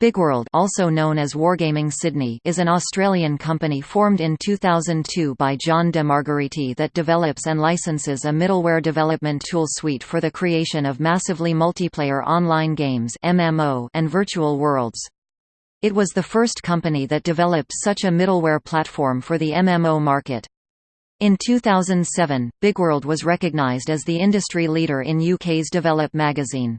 Bigworld also known as Wargaming Sydney is an Australian company formed in 2002 by John de Margheriti that develops and licenses a middleware development tool suite for the creation of massively multiplayer online games MMO and virtual worlds. It was the first company that developed such a middleware platform for the MMO market. In 2007, Bigworld was recognised as the industry leader in UK's Develop magazine.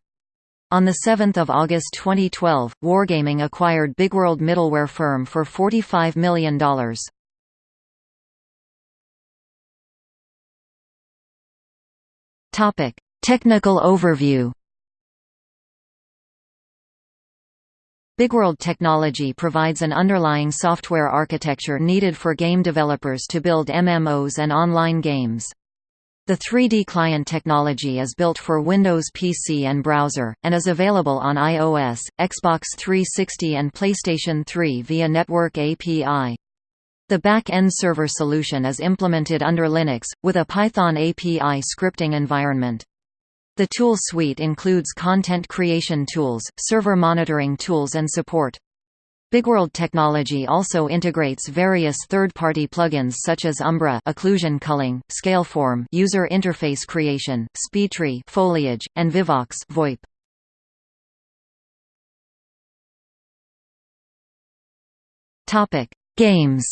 On 7 August 2012, Wargaming acquired Bigworld middleware firm for $45 million. Technical overview Bigworld technology provides an underlying software architecture needed for game developers to build MMOs and online games. The 3D client technology is built for Windows PC and browser, and is available on iOS, Xbox 360 and PlayStation 3 via Network API. The back-end server solution is implemented under Linux, with a Python API scripting environment. The tool suite includes content creation tools, server monitoring tools and support. Bigworld technology also integrates various third-party plugins such as Umbra occlusion culling, Scaleform user interface creation, SpeedTree foliage, and Vivox VoIP. Topic: Games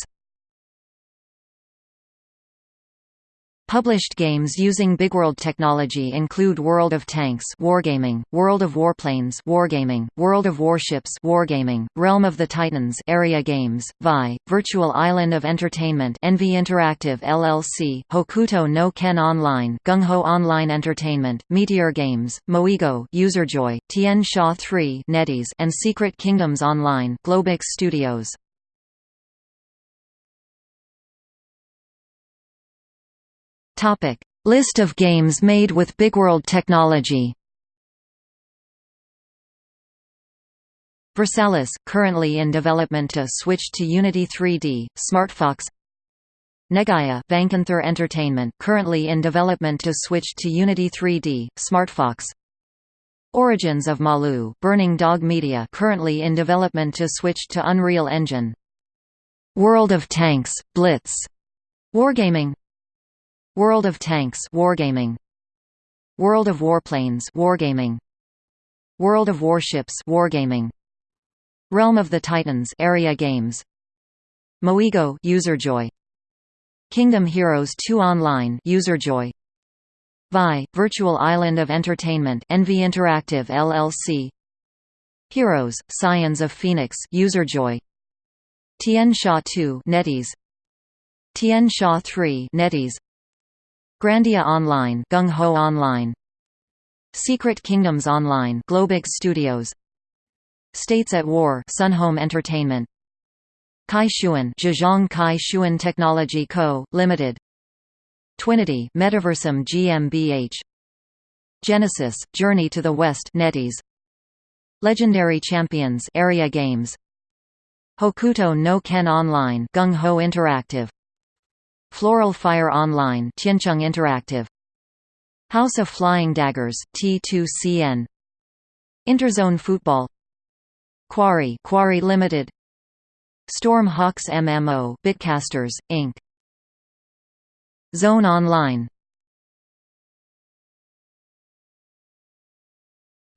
Published games using Bigworld technology include World of Tanks Wargaming, World of Warplanes Wargaming, World of Warships Wargaming, Realm of the Titans Area Games, Vi, Virtual Island of Entertainment Envy Interactive LLC, Hokuto no Ken Online Gung Ho Online Entertainment, Meteor Games, Moego Userjoy, Tian Sha 3 NetEase and Secret Kingdoms Online Globix Studios. Topic: List of games made with Bigworld technology. Versalis, currently in development to switch to Unity 3D, SmartFox Negaia Vankanther Entertainment currently in development to switch to Unity 3D, SmartFox Origins of Malu Burning Dog Media currently in development to switch to Unreal Engine. World of Tanks, Blitz. Wargaming World of Tanks Wargaming. World of Warplanes Wargaming. World of Warships Wargaming. Realm of the Titans Area Games. Moego Userjoy. Kingdom Heroes 2 Online Userjoy. Vi Virtual Island of Entertainment Envy Interactive LLC Heroes Scions of Phoenix Userjoy. Tian Sha 2 NetEase. Tian Sha 3 NetEase Grandia Online Gung Ho Online. Secret Kingdoms Online Globix Studios. States at War Sunhome Entertainment. Kai Shuan Zhejiang Kai Shuan Technology Co., Limited. Twinity Metaversum GmbH Genesis Journey to the West NetEase. Legendary Champions Area Games. Hokuto no Ken Online Gung Ho Interactive Floral Fire Online Tiancheng Interactive. House of Flying Daggers T2CN Interzone Football. Quarry Quarry Limited. Storm Hawks MMO Bitcasters Inc. Zone Online.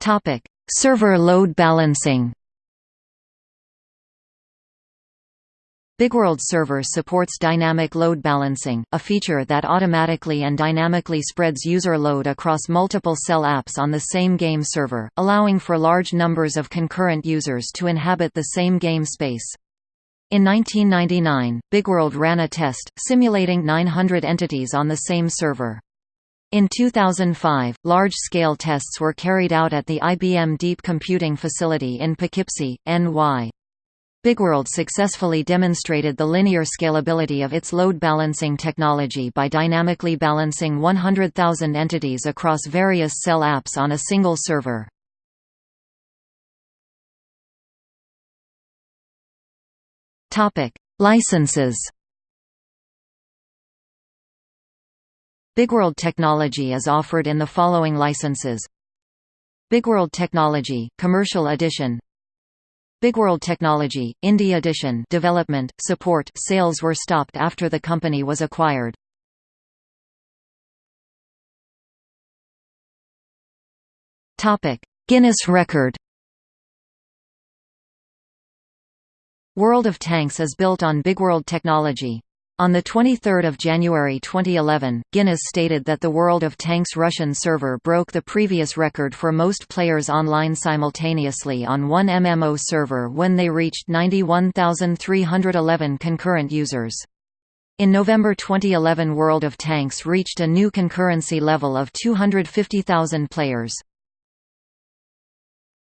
Topic. Server load balancing Bigworld Server supports dynamic load balancing, a feature that automatically and dynamically spreads user load across multiple cell apps on the same game server, allowing for large numbers of concurrent users to inhabit the same game space. In 1999, Bigworld ran a test, simulating 900 entities on the same server. In 2005, large-scale tests were carried out at the IBM Deep Computing Facility in Poughkeepsie, NY. Bigworld successfully demonstrated the linear scalability of its load balancing technology by dynamically balancing 100,000 entities across various cell apps on a single server. Licenses Bigworld technology is offered in the following licenses Bigworld Technology, Commercial Edition Bigworld Technology, Indie Edition development, support, sales were stopped after the company was acquired. Guinness record World of Tanks is built on Bigworld technology. On 23 January 2011, Guinness stated that the World of Tanks Russian server broke the previous record for most players online simultaneously on one MMO server when they reached 91,311 concurrent users. In November 2011 World of Tanks reached a new concurrency level of 250,000 players.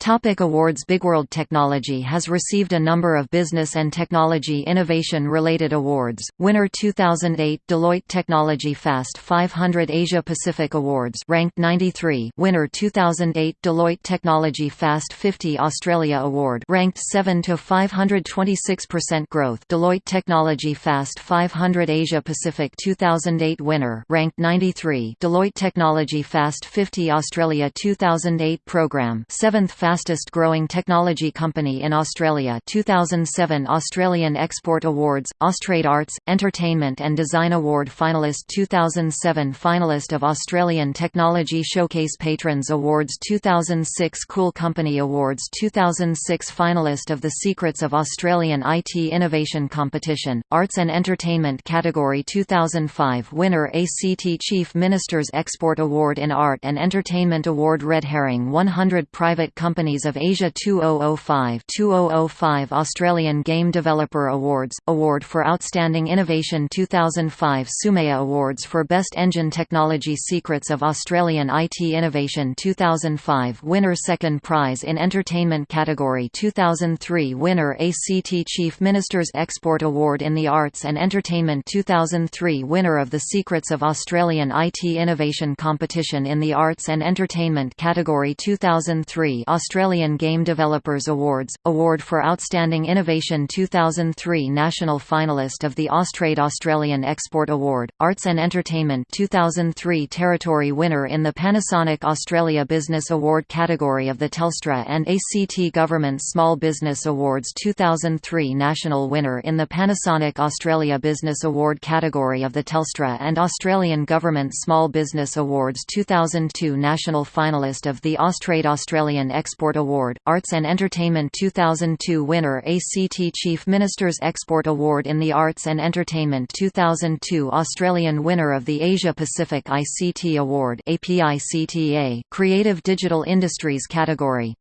Topic awards Bigworld Technology has received a number of business and technology innovation-related awards. Winner 2008 Deloitte Technology Fast 500 Asia Pacific Awards ranked 93. Winner 2008 Deloitte Technology Fast 50 Australia Award ranked 7 to 526% growth. Deloitte Technology Fast 500 Asia Pacific 2008 winner ranked 93. Deloitte Technology Fast 50 Australia 2008 program 7th fastest growing technology company in Australia 2007 Australian Export Awards, Austrade Arts, Entertainment and Design Award finalist 2007 finalist of Australian Technology Showcase Patrons Awards 2006 Cool Company Awards 2006 finalist of the Secrets of Australian IT Innovation Competition, Arts and Entertainment category 2005 winner ACT Chief Minister's Export Award in Art and Entertainment Award Red Herring 100 Private Company Companies of Asia 2005 2005 Australian Game Developer Awards, Award for Outstanding Innovation 2005 Sumea Awards for Best Engine Technology Secrets of Australian IT Innovation 2005 Winner Second Prize in Entertainment category 2003 Winner ACT Chief Minister's Export Award in the Arts and Entertainment 2003 Winner of the Secrets of Australian IT Innovation Competition in the Arts and Entertainment category 2003 Australian Game Developers Awards, Award for Outstanding Innovation 2003 National finalist of the Austrade Australian Export Award, Arts and Entertainment 2003 Territory winner in the Panasonic Australia Business Award category of the Telstra and ACT Government Small Business Awards 2003 National winner in the Panasonic Australia Business Award category of the Telstra and Australian Government Small Business Awards 2002 National finalist of the Austrade Australian Export Export Award, Arts and Entertainment 2002 winner ACT Chief Minister's Export Award in the Arts and Entertainment 2002 Australian winner of the Asia Pacific ICT Award APICTA, Creative Digital Industries category